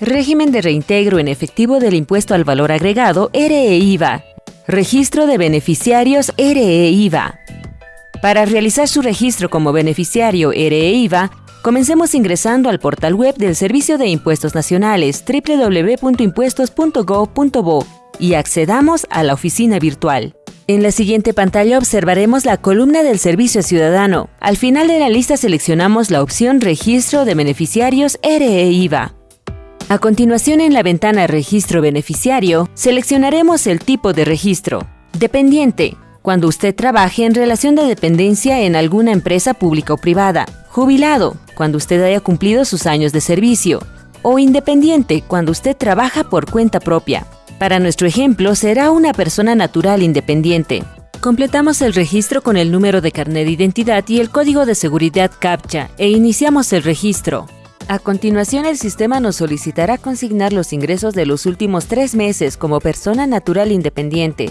Régimen de reintegro en efectivo del impuesto al valor agregado RE-IVA. Registro de beneficiarios RE-IVA. Para realizar su registro como beneficiario RE-IVA, comencemos ingresando al portal web del Servicio de Impuestos Nacionales www.impuestos.gov.bo y accedamos a la oficina virtual. En la siguiente pantalla observaremos la columna del Servicio Ciudadano. Al final de la lista seleccionamos la opción Registro de Beneficiarios RE-IVA. A continuación en la ventana Registro Beneficiario, seleccionaremos el tipo de registro. Dependiente, cuando usted trabaje en relación de dependencia en alguna empresa pública o privada. Jubilado, cuando usted haya cumplido sus años de servicio. O independiente, cuando usted trabaja por cuenta propia. Para nuestro ejemplo, será una persona natural independiente. Completamos el registro con el número de carnet de identidad y el código de seguridad CAPTCHA e iniciamos el registro. A continuación, el sistema nos solicitará consignar los ingresos de los últimos tres meses como persona natural independiente.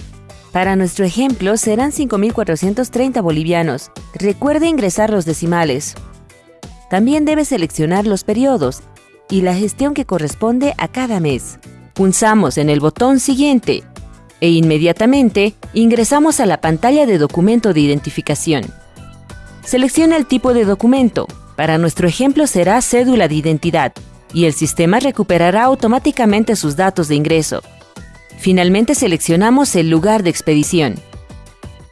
Para nuestro ejemplo, serán 5.430 bolivianos. Recuerde ingresar los decimales. También debe seleccionar los periodos y la gestión que corresponde a cada mes. Pulsamos en el botón Siguiente e inmediatamente ingresamos a la pantalla de documento de identificación. Selecciona el tipo de documento, para nuestro ejemplo será cédula de identidad y el sistema recuperará automáticamente sus datos de ingreso. Finalmente seleccionamos el lugar de expedición.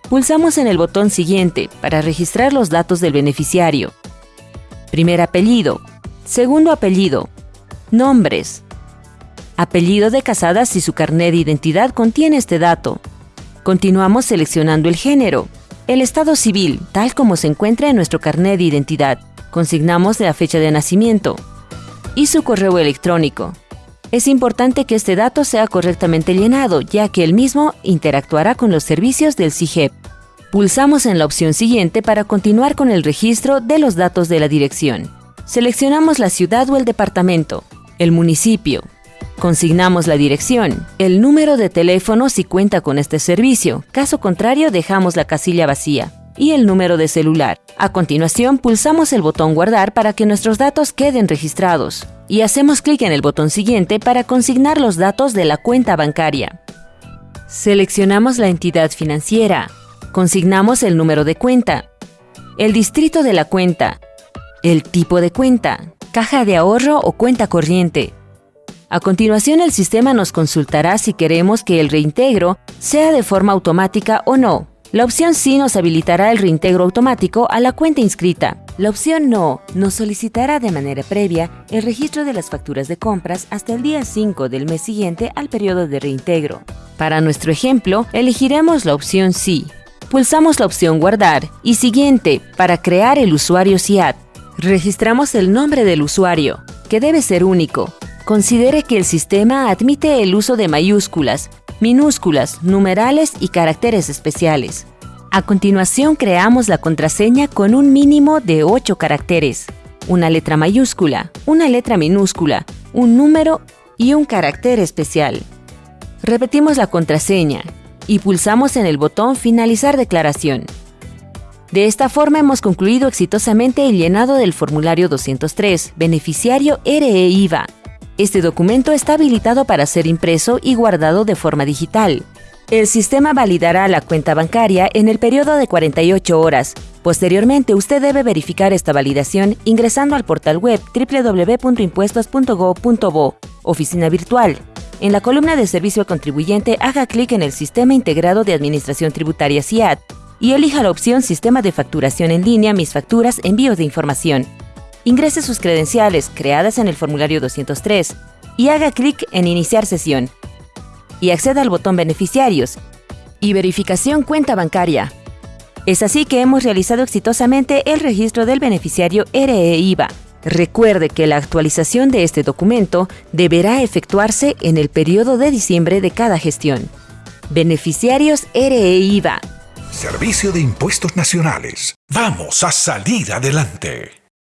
Pulsamos en el botón Siguiente para registrar los datos del beneficiario. Primer apellido, segundo apellido, nombres, apellido de casada si su carnet de identidad contiene este dato. Continuamos seleccionando el género, el estado civil, tal como se encuentra en nuestro carnet de identidad consignamos la fecha de nacimiento y su correo electrónico. Es importante que este dato sea correctamente llenado, ya que el mismo interactuará con los servicios del CIGEP. Pulsamos en la opción siguiente para continuar con el registro de los datos de la dirección. Seleccionamos la ciudad o el departamento, el municipio. Consignamos la dirección, el número de teléfono si cuenta con este servicio, caso contrario dejamos la casilla vacía y el número de celular. A continuación, pulsamos el botón Guardar para que nuestros datos queden registrados y hacemos clic en el botón siguiente para consignar los datos de la cuenta bancaria. Seleccionamos la entidad financiera, consignamos el número de cuenta, el distrito de la cuenta, el tipo de cuenta, caja de ahorro o cuenta corriente. A continuación, el sistema nos consultará si queremos que el reintegro sea de forma automática o no, la opción sí nos habilitará el reintegro automático a la cuenta inscrita. La opción no nos solicitará de manera previa el registro de las facturas de compras hasta el día 5 del mes siguiente al periodo de reintegro. Para nuestro ejemplo, elegiremos la opción sí. Pulsamos la opción Guardar y Siguiente para crear el usuario SIAT. Registramos el nombre del usuario, que debe ser único. Considere que el sistema admite el uso de mayúsculas, minúsculas, numerales y caracteres especiales. A continuación creamos la contraseña con un mínimo de 8 caracteres, una letra mayúscula, una letra minúscula, un número y un carácter especial. Repetimos la contraseña y pulsamos en el botón Finalizar declaración. De esta forma hemos concluido exitosamente el llenado del formulario 203, beneficiario RE-IVA, este documento está habilitado para ser impreso y guardado de forma digital. El sistema validará la cuenta bancaria en el periodo de 48 horas. Posteriormente, usted debe verificar esta validación ingresando al portal web www.impuestos.go.bo, oficina virtual. En la columna de servicio al contribuyente, haga clic en el Sistema Integrado de Administración Tributaria SIAD y elija la opción Sistema de Facturación en línea Mis Facturas Envíos de Información ingrese sus credenciales creadas en el formulario 203 y haga clic en Iniciar sesión y acceda al botón Beneficiarios y Verificación cuenta bancaria. Es así que hemos realizado exitosamente el registro del beneficiario RE-IVA. Recuerde que la actualización de este documento deberá efectuarse en el periodo de diciembre de cada gestión. Beneficiarios RE-IVA. Servicio de Impuestos Nacionales. Vamos a salir adelante.